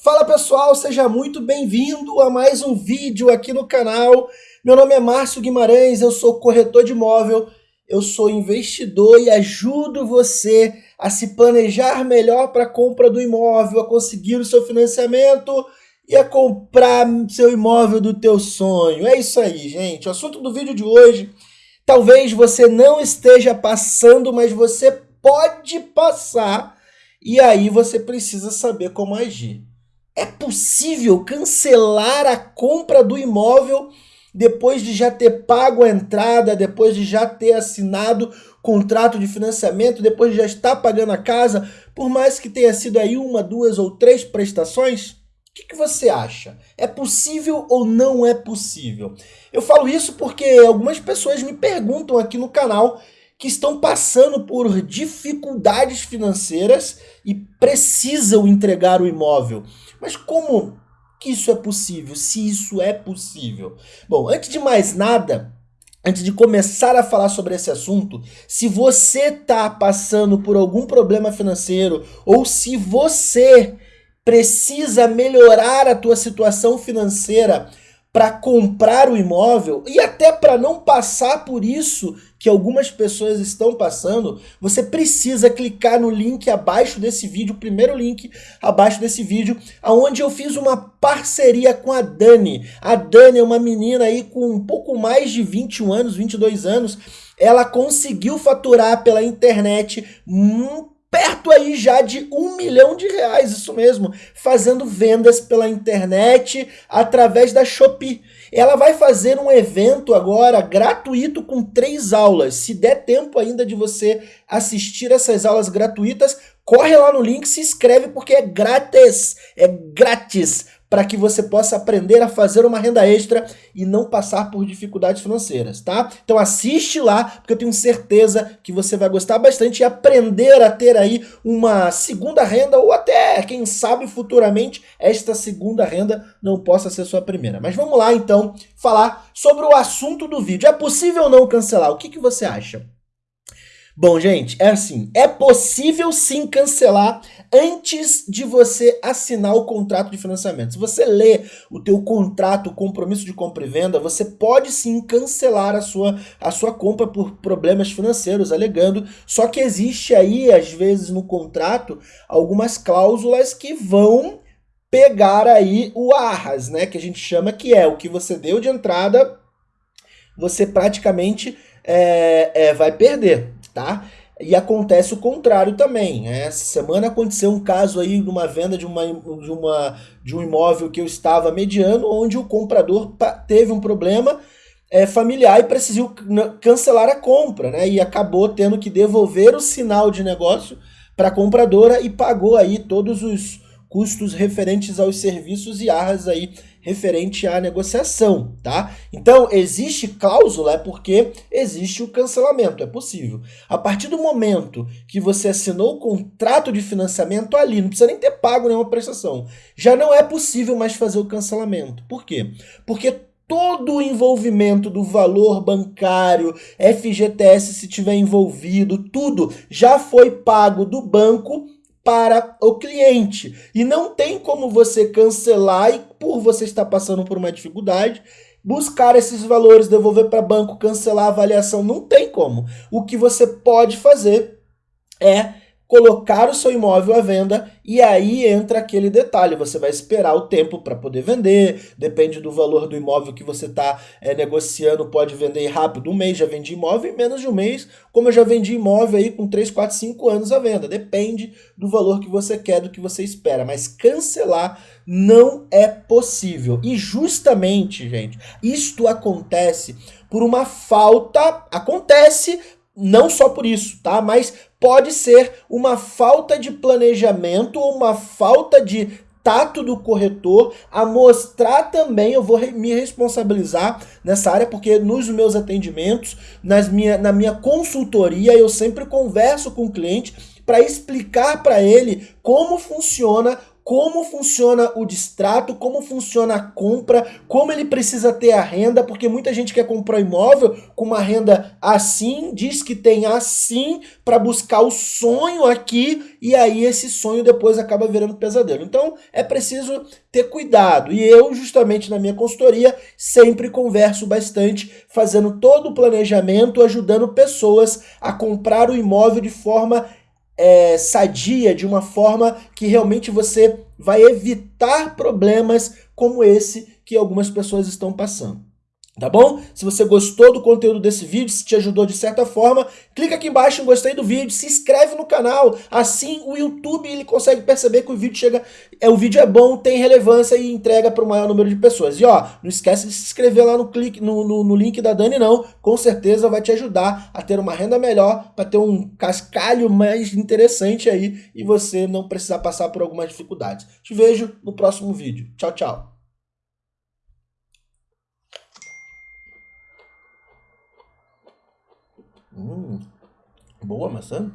Fala pessoal, seja muito bem-vindo a mais um vídeo aqui no canal. Meu nome é Márcio Guimarães, eu sou corretor de imóvel, eu sou investidor e ajudo você a se planejar melhor para a compra do imóvel, a conseguir o seu financiamento e a comprar seu imóvel do teu sonho. É isso aí, gente. O assunto do vídeo de hoje, talvez você não esteja passando, mas você pode passar e aí você precisa saber como agir. É possível cancelar a compra do imóvel depois de já ter pago a entrada, depois de já ter assinado contrato de financiamento, depois de já estar pagando a casa, por mais que tenha sido aí uma, duas ou três prestações? O que, que você acha? É possível ou não é possível? Eu falo isso porque algumas pessoas me perguntam aqui no canal que estão passando por dificuldades financeiras e precisam entregar o imóvel. Mas como que isso é possível? Se isso é possível? Bom, antes de mais nada, antes de começar a falar sobre esse assunto, se você está passando por algum problema financeiro ou se você precisa melhorar a tua situação financeira para comprar o imóvel e até para não passar por isso que algumas pessoas estão passando, você precisa clicar no link abaixo desse vídeo, o primeiro link abaixo desse vídeo, aonde eu fiz uma parceria com a Dani. A Dani é uma menina aí com um pouco mais de 21 anos, 22 anos. Ela conseguiu faturar pela internet um perto aí já de um milhão de reais, isso mesmo, fazendo vendas pela internet através da Shopee. Ela vai fazer um evento agora gratuito com três aulas. Se der tempo ainda de você assistir essas aulas gratuitas, corre lá no link, se inscreve porque é grátis, é grátis para que você possa aprender a fazer uma renda extra e não passar por dificuldades financeiras, tá? Então assiste lá, porque eu tenho certeza que você vai gostar bastante e aprender a ter aí uma segunda renda ou até, quem sabe, futuramente esta segunda renda não possa ser sua primeira. Mas vamos lá então falar sobre o assunto do vídeo. É possível não cancelar? O que, que você acha? Bom, gente, é assim, é possível sim cancelar antes de você assinar o contrato de financiamento. Se você lê o teu contrato, o compromisso de compra e venda, você pode sim cancelar a sua, a sua compra por problemas financeiros, alegando, só que existe aí, às vezes, no contrato, algumas cláusulas que vão pegar aí o arras, né, que a gente chama que é o que você deu de entrada, você praticamente é, é, vai perder tá? E acontece o contrário também. Essa semana aconteceu um caso aí de uma venda de, uma, de, uma, de um imóvel que eu estava mediando, onde o comprador teve um problema é, familiar e precisou cancelar a compra, né? E acabou tendo que devolver o sinal de negócio para a compradora e pagou aí todos os custos referentes aos serviços e arras aí referente à negociação, tá? Então, existe cláusula é porque existe o cancelamento, é possível. A partir do momento que você assinou o contrato de financiamento ali, não precisa nem ter pago nenhuma prestação, já não é possível mais fazer o cancelamento. Por quê? Porque todo o envolvimento do valor bancário, FGTS se tiver envolvido, tudo já foi pago do banco para o cliente. E não tem como você cancelar e por você estar passando por uma dificuldade, buscar esses valores, devolver para banco, cancelar a avaliação, não tem como. O que você pode fazer é colocar o seu imóvel à venda e aí entra aquele detalhe, você vai esperar o tempo para poder vender, depende do valor do imóvel que você está é, negociando, pode vender rápido, um mês já vendi imóvel, em menos de um mês, como eu já vendi imóvel aí com 3, 4, 5 anos à venda, depende do valor que você quer, do que você espera, mas cancelar não é possível, e justamente, gente, isto acontece por uma falta, acontece não só por isso, tá? Mas pode ser uma falta de planejamento ou uma falta de tato do corretor a mostrar também, eu vou me responsabilizar nessa área, porque nos meus atendimentos, nas minha, na minha consultoria, eu sempre converso com o cliente para explicar para ele como funciona como funciona o distrato, como funciona a compra, como ele precisa ter a renda, porque muita gente quer comprar um imóvel com uma renda assim, diz que tem assim para buscar o sonho aqui e aí esse sonho depois acaba virando pesadelo. Então é preciso ter cuidado. E eu, justamente na minha consultoria, sempre converso bastante, fazendo todo o planejamento, ajudando pessoas a comprar o imóvel de forma é, sadia, de uma forma que realmente você vai evitar problemas como esse que algumas pessoas estão passando. Tá bom? Se você gostou do conteúdo desse vídeo, se te ajudou de certa forma, clica aqui embaixo em gostei do vídeo, se inscreve no canal, assim o YouTube ele consegue perceber que o vídeo chega, é o vídeo é bom, tem relevância e entrega para o maior número de pessoas. E ó, não esquece de se inscrever lá no, clique, no, no, no link da Dani não, com certeza vai te ajudar a ter uma renda melhor, para ter um cascalho mais interessante aí e você não precisar passar por algumas dificuldades. Te vejo no próximo vídeo. Tchau, tchau. Hum, boa maçã.